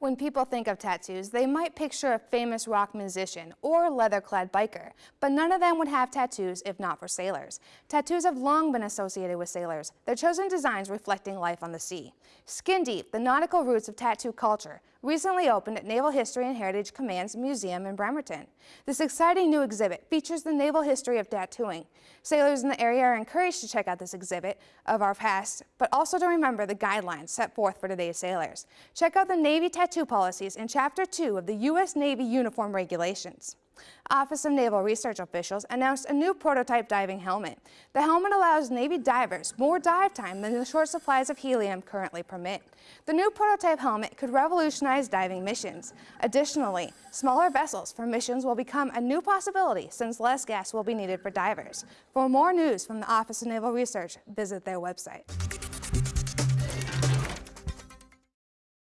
When people think of tattoos, they might picture a famous rock musician or leather-clad biker, but none of them would have tattoos if not for sailors. Tattoos have long been associated with sailors, their chosen designs reflecting life on the sea. Skin Deep, the nautical roots of tattoo culture, recently opened at Naval History and Heritage Command's Museum in Bremerton. This exciting new exhibit features the naval history of tattooing. Sailors in the area are encouraged to check out this exhibit of our past, but also to remember the guidelines set forth for today's sailors. Check out the Navy tattoo policies in Chapter 2 of the U.S. Navy Uniform Regulations. Office of Naval Research officials announced a new prototype diving helmet. The helmet allows Navy divers more dive time than the short supplies of helium currently permit. The new prototype helmet could revolutionize diving missions. Additionally, smaller vessels for missions will become a new possibility since less gas will be needed for divers. For more news from the Office of Naval Research, visit their website.